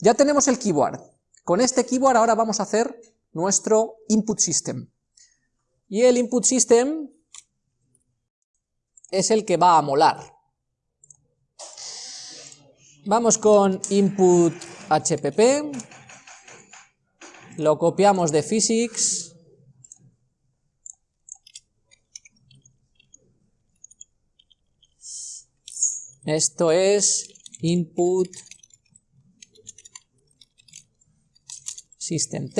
Ya tenemos el keyboard. Con este keyboard ahora vamos a hacer nuestro input system. Y el input system es el que va a molar. Vamos con input hpp, lo copiamos de physics, esto es input system t,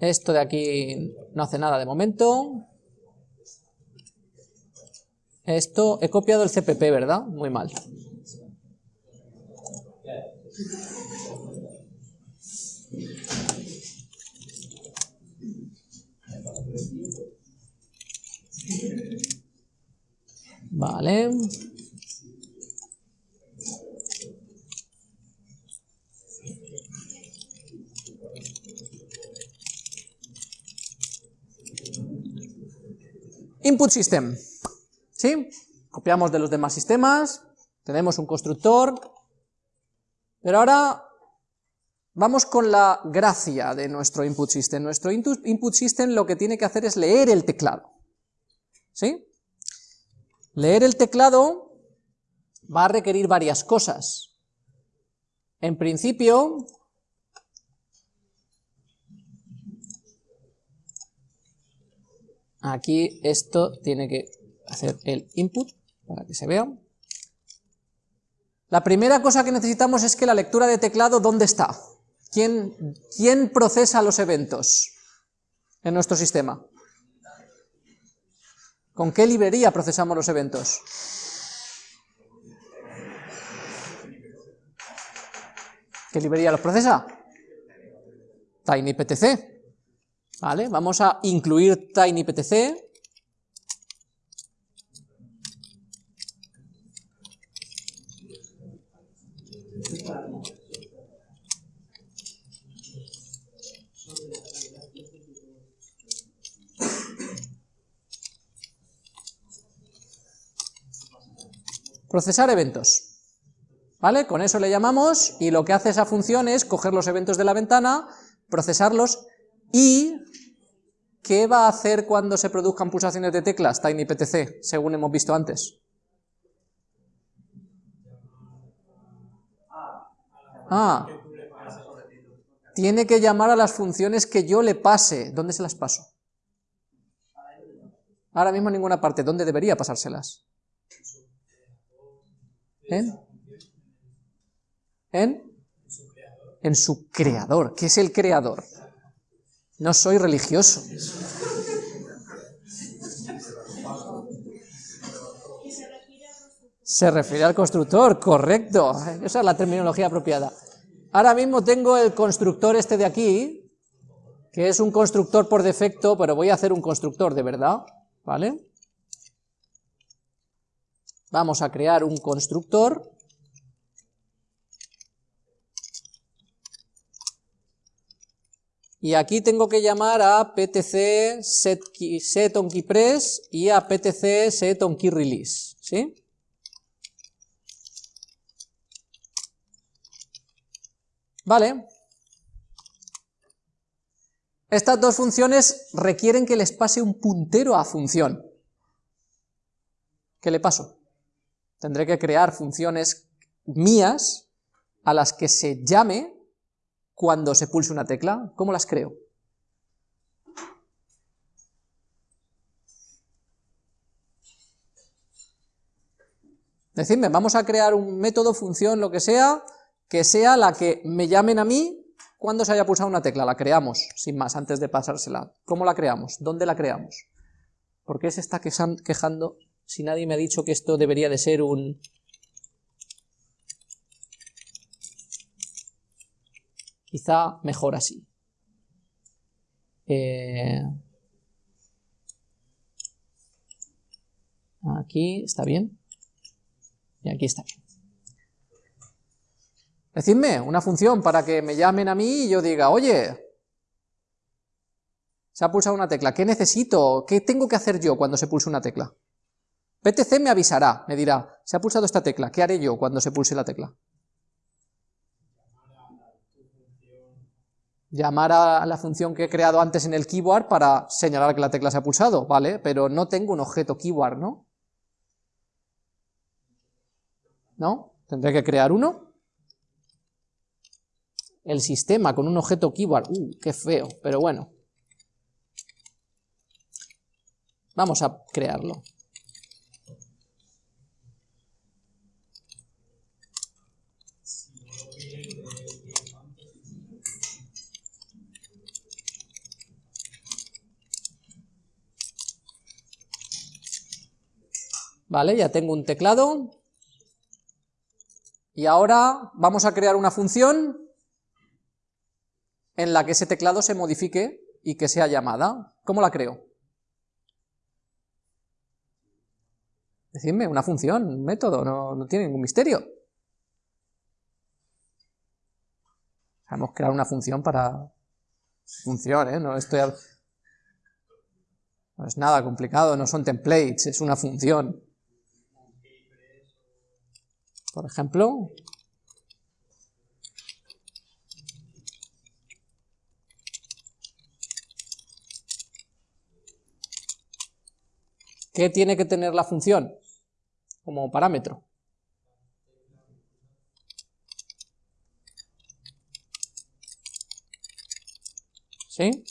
esto de aquí no hace nada de momento, esto, he copiado el CPP, ¿verdad? Muy mal. Vale. Input system. ¿Sí? Copiamos de los demás sistemas, tenemos un constructor, pero ahora vamos con la gracia de nuestro input system. Nuestro input system lo que tiene que hacer es leer el teclado. ¿Sí? Leer el teclado va a requerir varias cosas. En principio, aquí esto tiene que hacer el input para que se vea. La primera cosa que necesitamos es que la lectura de teclado, ¿dónde está? ¿Quién, quién procesa los eventos en nuestro sistema? ¿Con qué librería procesamos los eventos? ¿Qué librería los procesa? TinyPTC. ¿Vale? Vamos a incluir TinyPTC Procesar eventos. ¿Vale? Con eso le llamamos, y lo que hace esa función es coger los eventos de la ventana, procesarlos, ¿qué va a hacer cuando se produzcan pulsaciones de teclas TinyPTC, según hemos visto antes? Ah, tiene que llamar a las funciones que yo le pase. ¿Dónde se las paso? Ahora mismo en ninguna parte. ¿Dónde debería pasárselas? ¿En? ¿En? En su creador. ¿Qué es el creador? No soy religioso. Se refiere al constructor, correcto. Esa es la terminología apropiada. Ahora mismo tengo el constructor este de aquí, que es un constructor por defecto, pero voy a hacer un constructor de verdad, ¿vale? Vamos a crear un constructor. Y aquí tengo que llamar a ptc set, y a ptc set release, ¿sí? Vale. Estas dos funciones requieren que les pase un puntero a función. ¿Qué le paso? Tendré que crear funciones mías a las que se llame cuando se pulse una tecla. ¿Cómo las creo? Decidme, vamos a crear un método, función, lo que sea, que sea la que me llamen a mí cuando se haya pulsado una tecla. La creamos, sin más, antes de pasársela. ¿Cómo la creamos? ¿Dónde la creamos? ¿Por qué se está quejando si nadie me ha dicho que esto debería de ser un... Quizá mejor así. Eh, aquí está bien. Y aquí está bien. Decidme una función para que me llamen a mí y yo diga, oye, se ha pulsado una tecla, ¿qué necesito? ¿Qué tengo que hacer yo cuando se pulse una tecla? PTC me avisará, me dirá, se ha pulsado esta tecla, ¿qué haré yo cuando se pulse la tecla? Llamar a la función que he creado antes en el keyword para señalar que la tecla se ha pulsado, ¿vale? Pero no tengo un objeto keyword, ¿no? ¿No? Tendré que crear uno. El sistema con un objeto keyword, uh, qué feo, pero bueno. Vamos a crearlo. Vale, ya tengo un teclado. Y ahora vamos a crear una función en la que ese teclado se modifique y que sea llamada. ¿Cómo la creo? Decidme, una función, un método, no, tiene ningún misterio. Sabemos crear una función para función, ¿eh? No estoy... No es nada complicado, no son templates, es una función. Por ejemplo, ¿qué tiene que tener la función como parámetro? ¿Sí?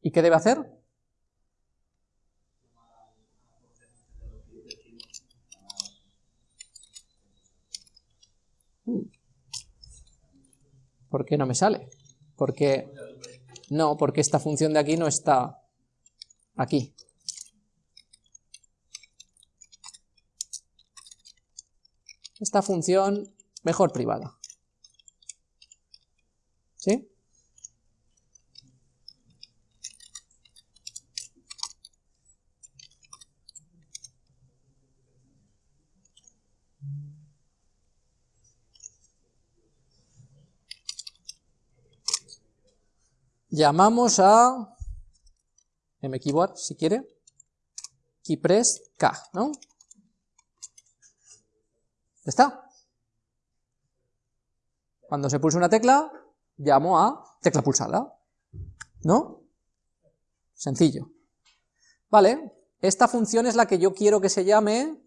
¿Y qué debe hacer? ¿Por qué no me sale? Porque no, porque esta función de aquí no está aquí. Esta función mejor privada. ¿Sí? Llamamos a mKeyboard, si quiere, keypress k, ¿no? ¿Está? Cuando se pulsa una tecla, llamo a tecla pulsada, ¿no? Sencillo. Vale, esta función es la que yo quiero que se llame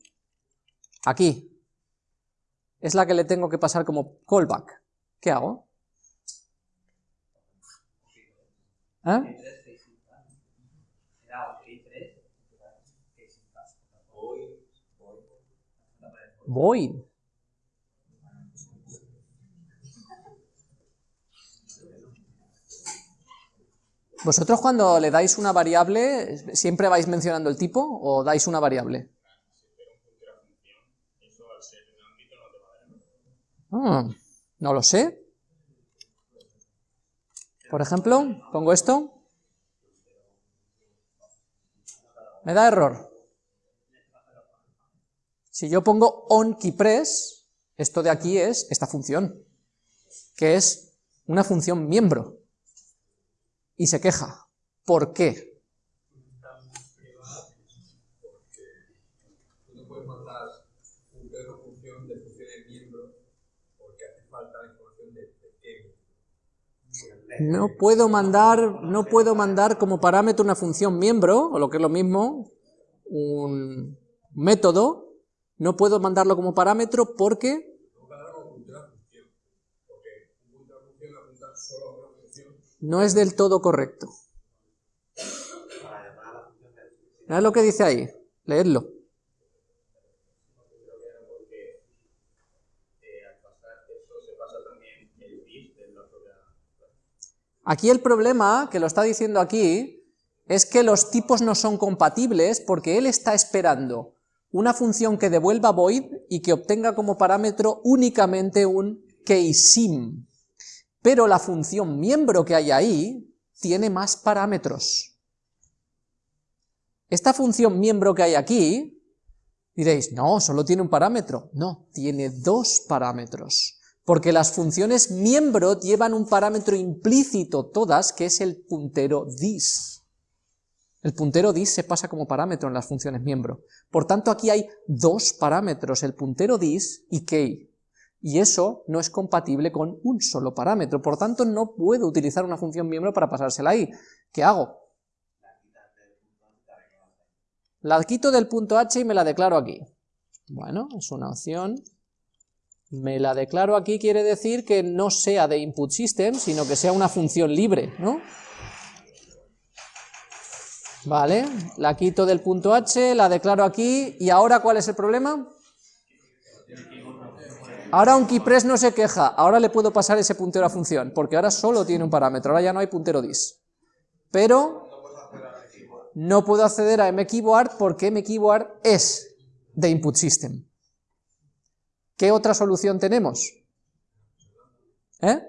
aquí. Es la que le tengo que pasar como callback. ¿Qué hago? Void. ¿Vosotros cuando le dais una variable, siempre vais mencionando el tipo o dais una variable? Ah, no lo sé. Por ejemplo, pongo esto. Me da error. Si yo pongo onKeyPress, esto de aquí es esta función, que es una función miembro. Y se queja. ¿Por qué? No puedo mandar, no puedo mandar como parámetro una función miembro, o lo que es lo mismo, un método, no puedo mandarlo como parámetro porque... No es del todo correcto. ¿Sabes lo que dice ahí? Leedlo. Aquí el problema, que lo está diciendo aquí, es que los tipos no son compatibles porque él está esperando una función que devuelva void y que obtenga como parámetro únicamente un keySim. Pero la función miembro que hay ahí tiene más parámetros. Esta función miembro que hay aquí, diréis, no, solo tiene un parámetro. No, tiene dos parámetros porque las funciones miembro llevan un parámetro implícito todas, que es el puntero dis. El puntero dis se pasa como parámetro en las funciones miembro. Por tanto, aquí hay dos parámetros, el puntero dis y key. y eso no es compatible con un solo parámetro, por tanto no puedo utilizar una función miembro para pasársela ahí. ¿Qué hago? La quito del punto h y me la declaro aquí. Bueno, es una opción. Me la declaro aquí quiere decir que no sea de input system, sino que sea una función libre, ¿no? Vale, la quito del punto h, la declaro aquí, y ahora ¿cuál es el problema? Ahora un keypress no se queja, ahora le puedo pasar ese puntero a función, porque ahora solo tiene un parámetro, ahora ya no hay puntero dis. Pero no puedo acceder a mkeyboard porque mkeyboard es de input system. ¿Qué otra solución tenemos? ¿Eh?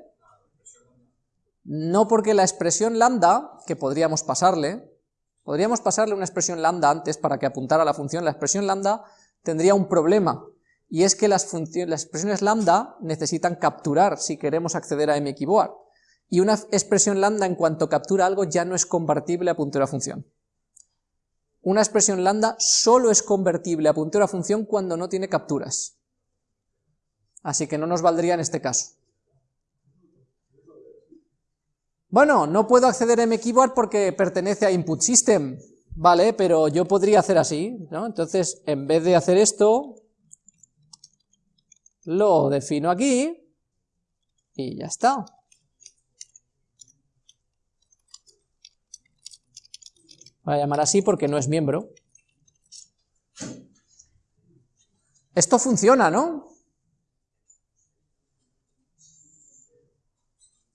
No porque la expresión lambda, que podríamos pasarle, podríamos pasarle una expresión lambda antes para que apuntara a la función, la expresión lambda tendría un problema, y es que las, expresiones lambda necesitan capturar si queremos acceder a mkeyboard, y una expresión lambda en cuanto captura algo ya no es convertible a puntero a función. Una expresión lambda solo es convertible a puntero a función cuando no tiene capturas. Así que no nos valdría en este caso. Bueno, no puedo acceder a mkeyboard porque pertenece a input system, vale, pero yo podría hacer así, ¿no? Entonces, en vez de hacer esto, lo defino aquí y ya está. Voy a llamar así porque no es miembro. Esto funciona, ¿no?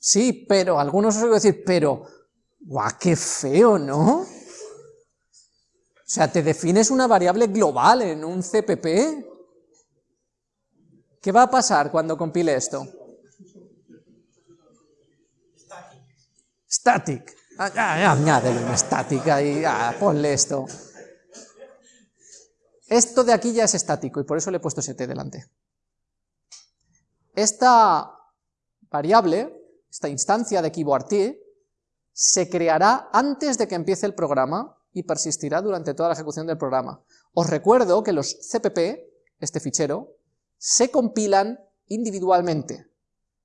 Sí, pero algunos os oigo decir, pero, guau, qué feo, ¿no? O sea, te defines una variable global en un CPP, ¿Qué va a pasar cuando compile esto? Static. Ah, añádele una estática y ponle esto. Esto de aquí ya es estático y por eso le he puesto st delante. Esta variable, esta instancia de keyboard t, se creará antes de que empiece el programa y persistirá durante toda la ejecución del programa. Os recuerdo que los cpp, este fichero, se compilan individualmente.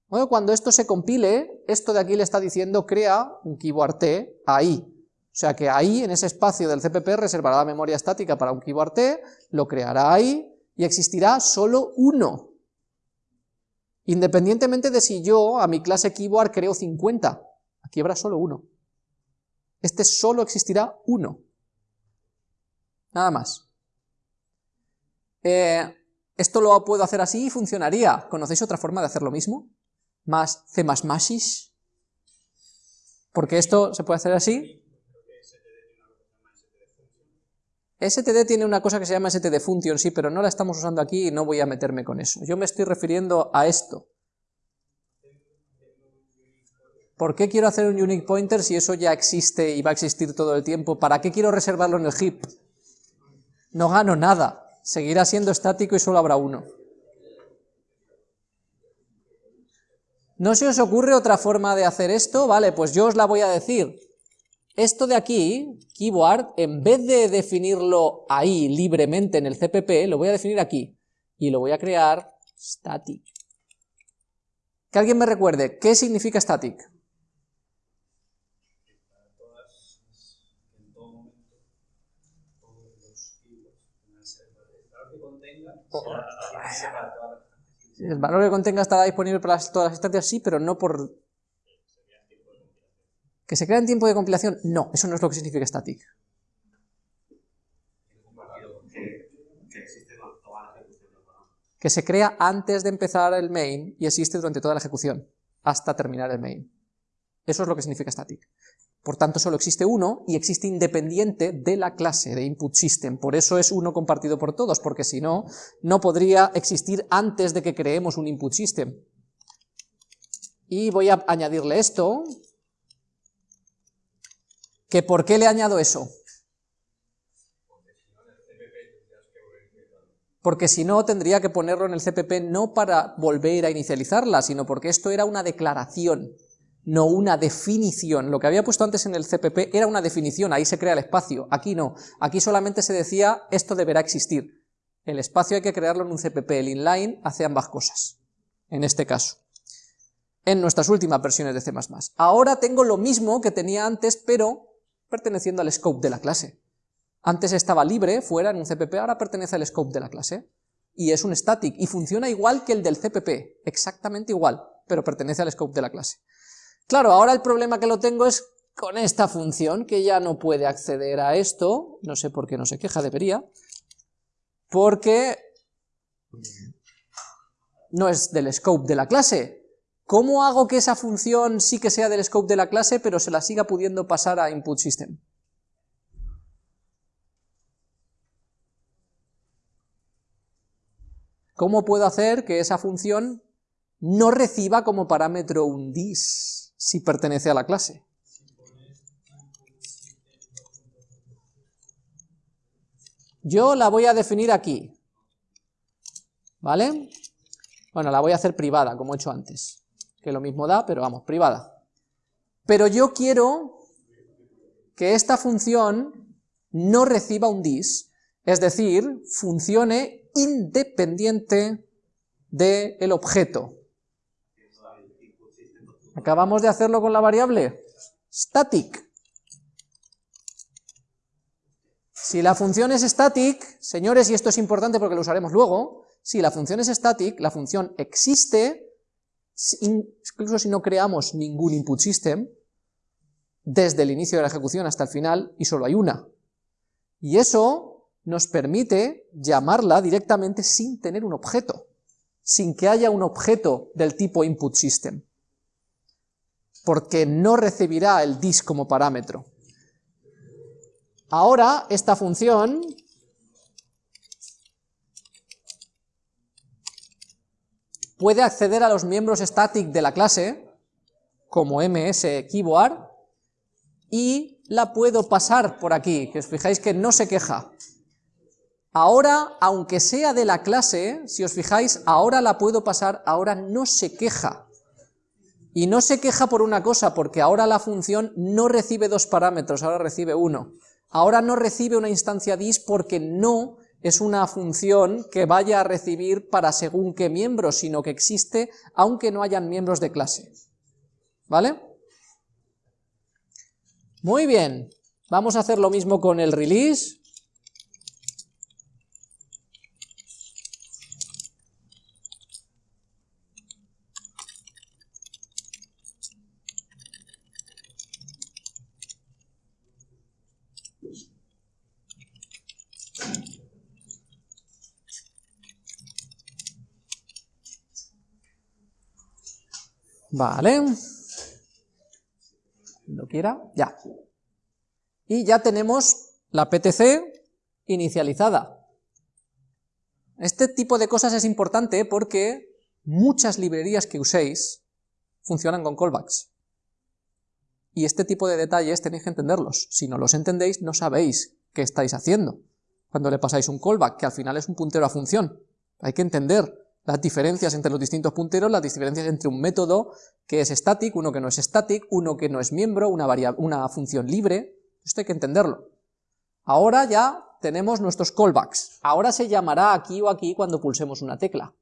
Bueno, cuando esto se compile, esto de aquí le está diciendo crea un keyboard T ahí. O sea que ahí, en ese espacio del CPP, reservará la memoria estática para un keyboard T, lo creará ahí, y existirá solo uno. Independientemente de si yo a mi clase keyboard creo 50, aquí habrá solo uno. Este solo existirá uno. Nada más. Eh, esto lo puedo hacer así y funcionaría. ¿Conocéis otra forma de hacer lo mismo? Más C++. Porque esto se puede hacer así. STD tiene una cosa que se llama STD function, sí, pero no la estamos usando aquí y no voy a meterme con eso. Yo me estoy refiriendo a esto. ¿Por qué quiero hacer un unique pointer si eso ya existe y va a existir todo el tiempo? ¿Para qué quiero reservarlo en el heap? No gano nada seguirá siendo estático y solo habrá uno. ¿No se os ocurre otra forma de hacer esto? Vale, pues yo os la voy a decir. Esto de aquí, keyboard, en vez de definirlo ahí libremente en el CPP, lo voy a definir aquí. Y lo voy a crear static. Que alguien me recuerde, ¿qué significa static? El valor que contenga estará disponible para todas las instancias, sí, pero no por... ¿Que se crea en tiempo de compilación? No, eso no es lo que significa static. Que se crea antes de empezar el main y existe durante toda la ejecución, hasta terminar el main. Eso es lo que significa static. Por tanto, solo existe uno y existe independiente de la clase de input system. Por eso es uno compartido por todos, porque si no, no podría existir antes de que creemos un input system. Y voy a añadirle esto, que ¿por qué le añado eso? Porque si no, tendría que ponerlo en el CPP no para volver a inicializarla, sino porque esto era una declaración no una definición. Lo que había puesto antes en el CPP era una definición, ahí se crea el espacio, aquí no. Aquí solamente se decía, esto deberá existir. El espacio hay que crearlo en un CPP, el inline hace ambas cosas. en este caso, en nuestras últimas versiones de C++. Ahora tengo lo mismo que tenía antes, pero perteneciendo al scope de la clase. Antes estaba libre, fuera en un CPP, ahora pertenece al scope de la clase. Y es un static, y funciona igual que el del CPP, exactamente igual, pero pertenece al scope de la clase. Claro, ahora el problema que lo tengo es con esta función, que ya no puede acceder a esto, no sé por qué no se queja, debería, porque no es del scope de la clase. ¿Cómo hago que esa función sí que sea del scope de la clase, pero se la siga pudiendo pasar a input system? ¿Cómo puedo hacer que esa función no reciba como parámetro un dis si pertenece a la clase? Yo la voy a definir aquí, ¿vale? Bueno, la voy a hacer privada, como he hecho antes, que lo mismo da, pero vamos, privada. Pero yo quiero que esta función no reciba un dis, es decir, funcione independiente del objeto. Acabamos de hacerlo con la variable static. Si la función es static, señores, y esto es importante porque lo usaremos luego, si la función es static, la función existe, incluso si no creamos ningún input system, desde el inicio de la ejecución hasta el final, y solo hay una. Y eso nos permite llamarla directamente sin tener un objeto, sin que haya un objeto del tipo input system, porque no recibirá el dis como parámetro. Ahora, esta función puede acceder a los miembros static de la clase, como ms keyboard, y la puedo pasar por aquí, que os fijáis que no se queja. Ahora, aunque sea de la clase, si os fijáis, ahora la puedo pasar, ahora no se queja. Y no se queja por una cosa, porque ahora la función no recibe dos parámetros, ahora recibe uno ahora no recibe una instancia dis porque no es una función que vaya a recibir para según qué miembros, sino que existe aunque no hayan miembros de clase. ¿Vale? Muy bien, vamos a hacer lo mismo con el release. Vale. Cuando quiera, ya. Y ya tenemos la PTC inicializada. Este tipo de cosas es importante porque muchas librerías que uséis funcionan con callbacks. Y este tipo de detalles tenéis que entenderlos. Si no los entendéis, no sabéis qué estáis haciendo. Cuando le pasáis un callback, que al final es un puntero a función. Hay que entender las diferencias entre los distintos punteros, las diferencias entre un método que es static, uno que no es static, uno que no es miembro, una, una función libre, esto hay que entenderlo. Ahora ya tenemos nuestros callbacks, ahora se llamará aquí o aquí cuando pulsemos una tecla,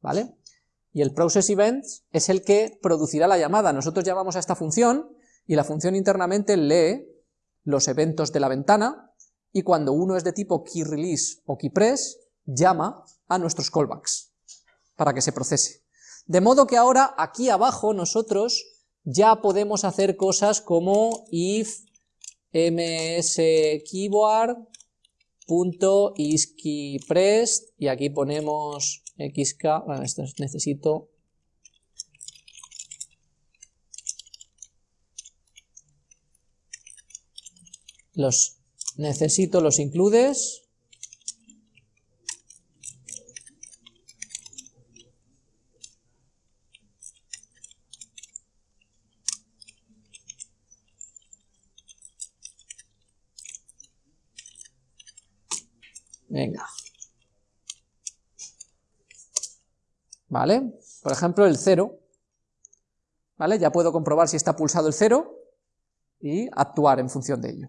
¿vale? Y el process events es el que producirá la llamada, nosotros llamamos a esta función y la función internamente lee los eventos de la ventana y cuando uno es de tipo keyRelease o keyPress, llama a nuestros callbacks para que se procese. De modo que ahora aquí abajo nosotros ya podemos hacer cosas como if mskeyboard.isKeyPressed y aquí ponemos xk, bueno, esto necesito los necesito los includes ¿Vale? Por ejemplo, el 0. ¿Vale? Ya puedo comprobar si está pulsado el 0 y actuar en función de ello.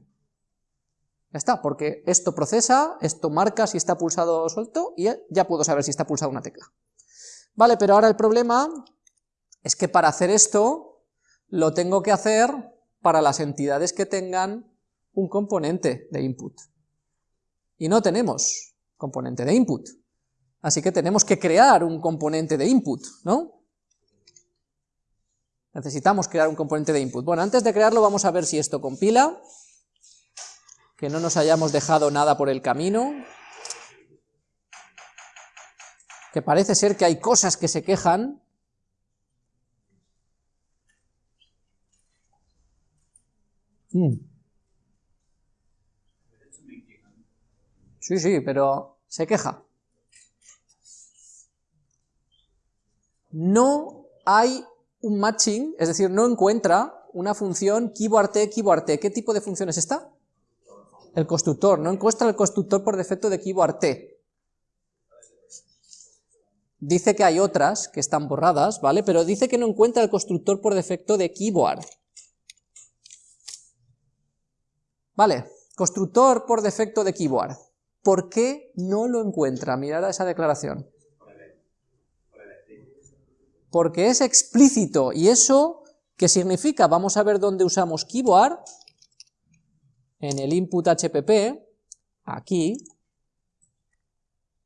Ya está, porque esto procesa, esto marca si está pulsado o suelto y ya puedo saber si está pulsada una tecla. Vale, pero ahora el problema es que para hacer esto lo tengo que hacer para las entidades que tengan un componente de input. Y no tenemos componente de input. Así que tenemos que crear un componente de input, ¿no? Necesitamos crear un componente de input. Bueno, antes de crearlo vamos a ver si esto compila, que no nos hayamos dejado nada por el camino, que parece ser que hay cosas que se quejan, mm. Sí, sí, pero se queja. No hay un matching, es decir, no encuentra una función keyboard-t, keyboard-t. ¿Qué tipo de función es esta? El constructor, no encuentra el constructor por defecto de keyboard-t. Dice que hay otras que están borradas, ¿vale? Pero dice que no encuentra el constructor por defecto de keyboard. Vale, constructor por defecto de keyboard. ¿Por qué no lo encuentra? Mirad esa declaración porque es explícito, y eso, ¿qué significa? Vamos a ver dónde usamos keyboard, en el input HPP, aquí,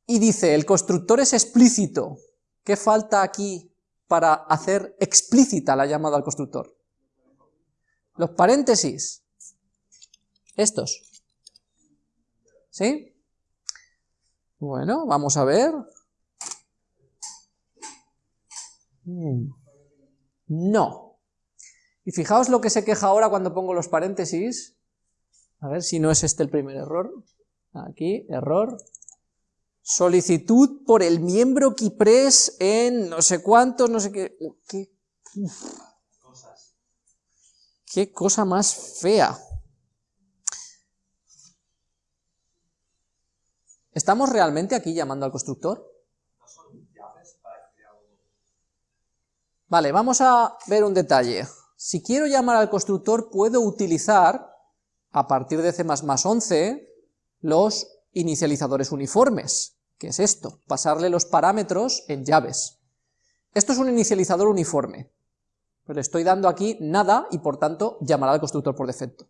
y dice, el constructor es explícito, ¿qué falta aquí para hacer explícita la llamada al constructor? Los paréntesis, estos, ¿sí? Bueno, vamos a ver, Mm. No. Y fijaos lo que se queja ahora cuando pongo los paréntesis. A ver si no es este el primer error. Aquí, error. Solicitud por el miembro Kipres en no sé cuánto, no sé. ¿Qué, qué cosa más fea. ¿Estamos realmente aquí llamando al constructor? Vale, vamos a ver un detalle. Si quiero llamar al constructor, puedo utilizar, a partir de C++ 11, los inicializadores uniformes. ¿Qué es esto? Pasarle los parámetros en llaves. Esto es un inicializador uniforme. Pero le estoy dando aquí nada y por tanto llamará al constructor por defecto.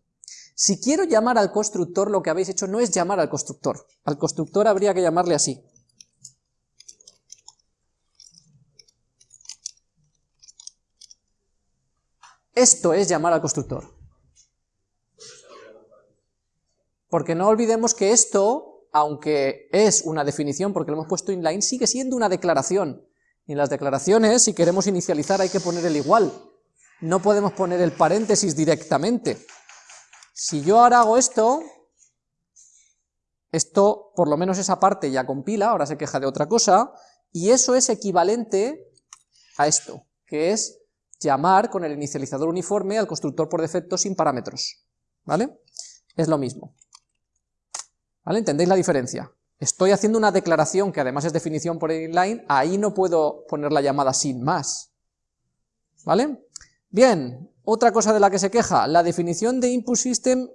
Si quiero llamar al constructor, lo que habéis hecho no es llamar al constructor. Al constructor habría que llamarle así. Esto es llamar al constructor. Porque no olvidemos que esto, aunque es una definición porque lo hemos puesto inline, sigue siendo una declaración. Y en las declaraciones, si queremos inicializar, hay que poner el igual. No podemos poner el paréntesis directamente. Si yo ahora hago esto, esto, por lo menos esa parte ya compila, ahora se queja de otra cosa, y eso es equivalente a esto, que es llamar con el inicializador uniforme al constructor por defecto sin parámetros, ¿vale? Es lo mismo, ¿vale? ¿Entendéis la diferencia? Estoy haciendo una declaración que además es definición por inline, ahí no puedo poner la llamada sin más, ¿vale? Bien, otra cosa de la que se queja, la definición de input system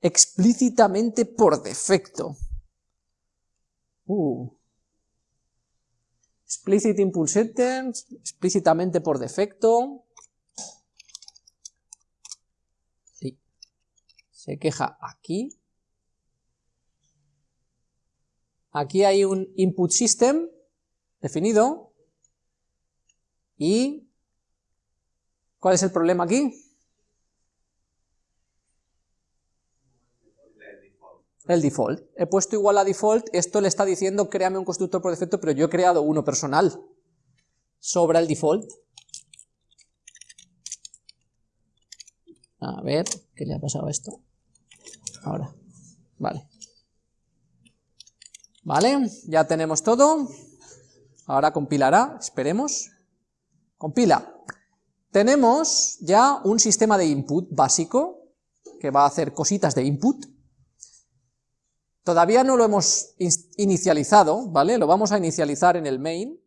explícitamente por defecto. Uh, explicit input system, explícitamente por defecto, se queja aquí. Aquí hay un input system definido. ¿Y cuál es el problema aquí? El default. He puesto igual a default, esto le está diciendo créame un constructor por defecto, pero yo he creado uno personal. Sobra el default. A ver, ¿qué le ha pasado a esto? Ahora, vale. Vale, ya tenemos todo. Ahora compilará, esperemos. Compila. Tenemos ya un sistema de input básico, que va a hacer cositas de input. Todavía no lo hemos inicializado, ¿vale? Lo vamos a inicializar en el main.